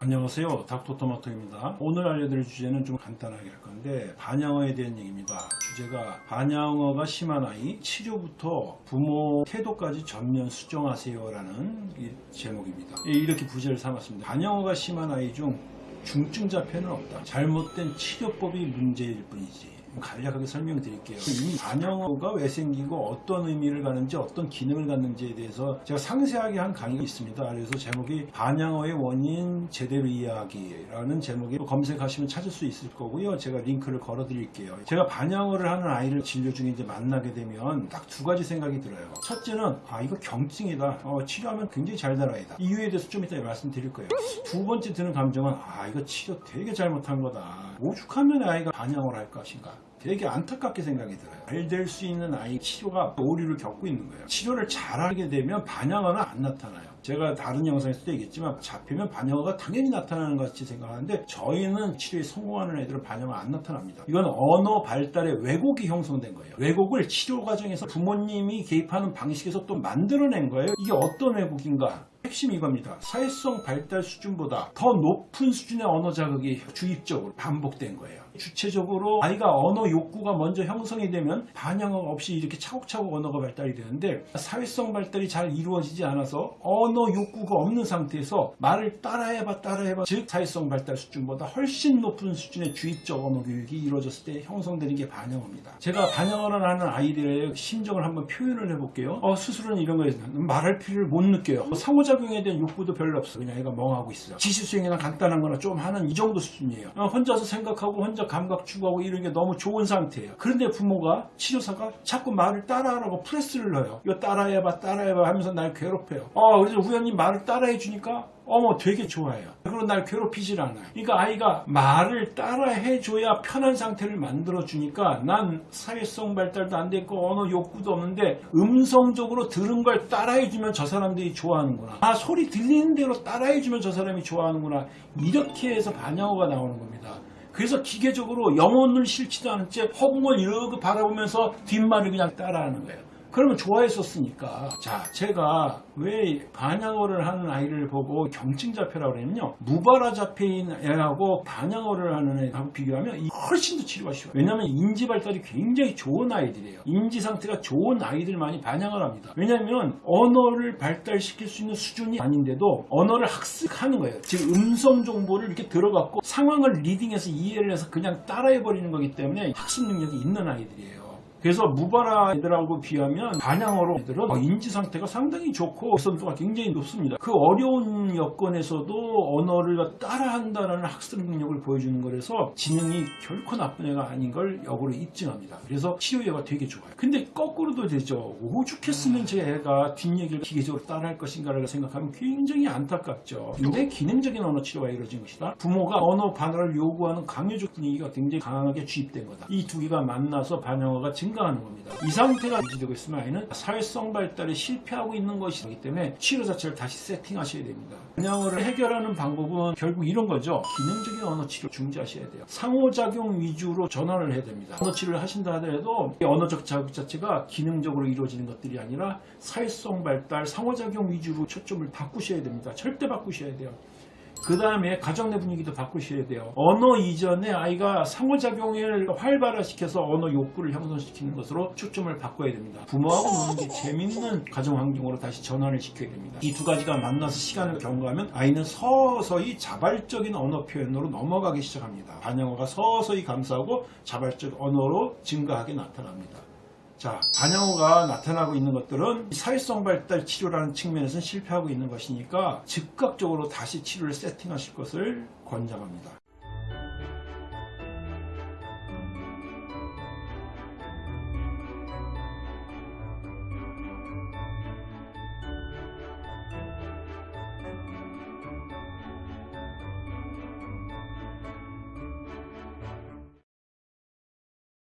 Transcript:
안녕하세요. 닥터토마토입니다. 오늘 알려드릴 주제는 좀 간단하게 할 건데 반영어에 대한 얘기입니다. 주제가 반영어가 심한 아이 치료부터 부모 태도까지 전면 수정하세요 라는 이 제목입니다. 예, 이렇게 부제를 삼았습니다. 반영어가 심한 아이 중 중증 자폐는 없다. 잘못된 치료법이 문제일 뿐이지 간략하게 설명 드릴게요. 이 반영어가 왜 생기고 어떤 의미를 가는지 어떤 기능을 갖는지에 대해서 제가 상세하게 한 강의가 있습니다. 그래서 제목이 반영어의 원인 제대로 이해하기라는 제목으로 검색하시면 찾을 수 있을 거고요. 제가 링크를 걸어 드릴게요. 제가 반영어를 하는 아이를 진료 중에 이제 만나게 되면 딱 두 가지 생각이 들어요. 첫째는 아 이거 경증이다. 어, 치료하면 굉장히 잘될 아이다. 이유에 대해서 좀 이따 말씀드릴 거예요. 두 번째 드는 감정은 아 이거 치료 되게 잘못한 거다. 오죽하면 아이가 반영을 할 것인가. 되게 안타깝게 생각이 들어요. 잘 될 수 있는 아이 치료가 오류를 겪고 있는 거예요. 치료를 잘하게 되면 반영어는 안 나타나요. 제가 다른 영상에서도 얘기했지만 잡히면 반영어가 당연히 나타나는 것 같이 생각하는데 저희는 치료에 성공하는 애들은 반영어가 안 나타납니다. 이건 언어 발달의 왜곡이 형성된 거예요. 왜곡을 치료 과정에서 부모님이 개입하는 방식에서 또 만들어낸 거예요. 이게 어떤 왜곡인가? 핵심이 이겁니다. 사회성 발달 수준보다 더 높은 수준의 언어 자극이 주입적으로 반복된 거예요. 주체적으로 아이가 언어 욕구가 먼저 형성이 되면 반영어 없이 이렇게 차곡차곡 언어가 발달이 되는데 사회성 발달이 잘 이루어지지 않아서 언어 욕구가 없는 상태에서 말을 따라해봐 따라해봐 즉 사회성 발달 수준보다 훨씬 높은 수준의 주입적 언어 교육이 이루어졌을 때 형성되는 게 반영어입니다. 제가 반영어를 하는 아이들의 심정을 한번 표현을 해볼게요. 어, 스스로는 이런 거에 말할 필요를 못 느껴요. 상호작 용에 대한 욕구도 별로 없어. 그냥 애가 멍하고 있어요. 지시 수행이나 간단한 거나 좀 하는 이 정도 수준이에요. 어, 혼자서 생각하고 혼자 감각 추구하고 이런 게 너무 좋은 상태예요. 그런데 부모가 치료사가 자꾸 말을 따라하라고 프레스를 넣어요. 이거 따라해봐 따라해봐 하면서 날 괴롭혀요. 어, 그래서 우연히 말을 따라해 주니까 어머 되게 좋아해요. 그리고 날 괴롭히질 않아요. 그러니까 아이가 말을 따라 해 줘야 편한 상태를 만들어 주니까 난 사회성 발달도 안 됐고 언어 욕구도 없는데 음성적으로 들은 걸 따라 해 주면 저 사람들이 좋아하는구나. 아 소리 들리는 대로 따라해 주면 저 사람이 좋아하는구나. 이렇게 해서 반영어가 나오는 겁니다. 그래서 기계적으로 영혼을 싫지도 않은 채 허공을 이렇게 바라보면서 뒷말을 그냥 따라하는 거예요. 그러면 좋아했었으니까. 자, 제가 왜 반영어를 하는 아이를 보고 경증 자폐라고 그랬냐면요. 무발화 자폐인 애하고 반영어를 하는 애하고 비교하면 이 훨씬 더 치료가 쉬워요. 왜냐하면 인지 발달이 굉장히 좋은 아이들이에요. 인지 상태가 좋은 아이들만이 반영을 합니다. 왜냐하면 언어를 발달시킬 수 있는 수준이 아닌데도 언어를 학습하는 거예요. 즉 음성 정보를 이렇게 들어갖고 상황을 리딩해서 이해를 해서 그냥 따라해 버리는 거기 때문에 학습 능력이 있는 아이들이에요. 그래서 무발화 애들하고 비하면 반영어로 애들은 인지 상태가 상당히 좋고 개선도가 굉장히 높습니다. 그 어려운 여건에서도 언어를 따라한다는 학습 능력을 보여주는 거라서 지능이 결코 나쁜 애가 아닌 걸 역으로 입증합니다. 그래서 치료애가 되게 좋아요. 근데 거꾸로도 되죠. 오죽했으면 제 애가 뒷얘기를 기계적으로 따라할 것인가를 생각하면 굉장히 안타깝죠. 근데 기능적인 언어 치료가 이루어진 것이다. 부모가 언어 반응을 요구하는 강요적 분위기가 굉장히 강하게 주입된 거다. 이 두 개가 만나서 반영어가 증 가하는 겁니다. 이 상태가 유지되고 있으면 아이는 사회성 발달에 실패하고 있는 것이기 때문에 치료 자체를 다시 세팅하셔야 됩니다. 반영어를 해결하는 방법은 결국 이런 거죠. 기능적인 언어 치료 중지하셔야 돼요. 상호작용 위주로 전환을 해야 됩니다. 언어 치료를 하신다 하더라도 이 언어적 자극 자체가 기능적으로 이루어지는 것들이 아니라 사회성 발달, 상호작용 위주로 초점을 바꾸셔야 됩니다. 절대 바꾸셔야 돼요. 그 다음에 가정 내 분위기도 바꾸셔야 돼요. 언어 이전에 아이가 상호작용을 활발화시켜서 언어 욕구를 형성시키는 것으로 초점을 바꿔야 됩니다. 부모하고 노는 게 재밌는 가정 환경으로 다시 전환을 시켜야 됩니다. 이 두 가지가 만나서 시간을 경과하면 아이는 서서히 자발적인 언어 표현으로 넘어가기 시작합니다. 반영어가 서서히 감싸고 자발적 언어로 증가하게 나타납니다. 자, 반영어가 나타나고 있는 것들은 사회성 발달 치료라는 측면에서는 실패하고 있는 것이니까 즉각적으로 다시 치료를 세팅하실 것을 권장합니다.